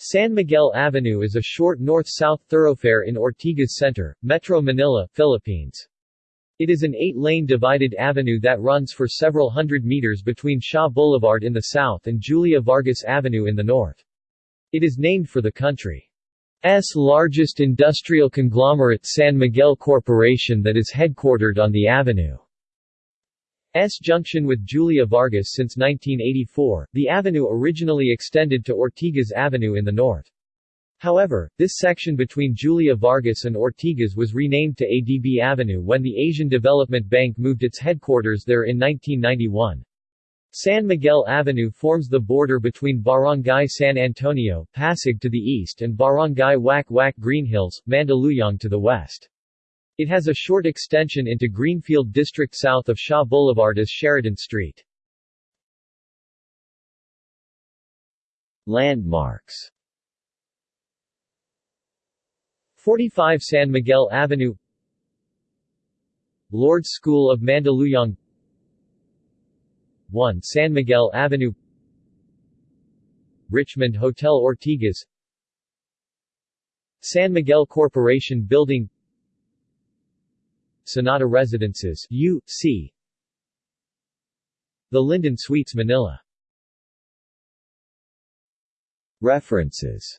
San Miguel Avenue is a short north-south thoroughfare in Ortigas Center, Metro Manila, Philippines. It is an eight-lane divided avenue that runs for several hundred meters between Shaw Boulevard in the south and Julia Vargas Avenue in the north. It is named for the country's largest industrial conglomerate San Miguel Corporation that is headquartered on the avenue. S junction with Julia Vargas since 1984, the avenue originally extended to Ortigas Avenue in the north. However, this section between Julia Vargas and Ortigas was renamed to ADB Avenue when the Asian Development Bank moved its headquarters there in 1991. San Miguel Avenue forms the border between Barangay San Antonio, Pasig to the east and Barangay Wack-Wack Greenhills, Mandaluyong to the west. It has a short extension into Greenfield District south of Shaw Boulevard as Sheridan Street. Landmarks. 45 San Miguel Avenue. Lourdes School of Mandaluyong. 1 San Miguel Avenue. Richmond Hotel Ortigas. San Miguel Corporation Building Sonata Residences U, C. The Linden Suites Manila References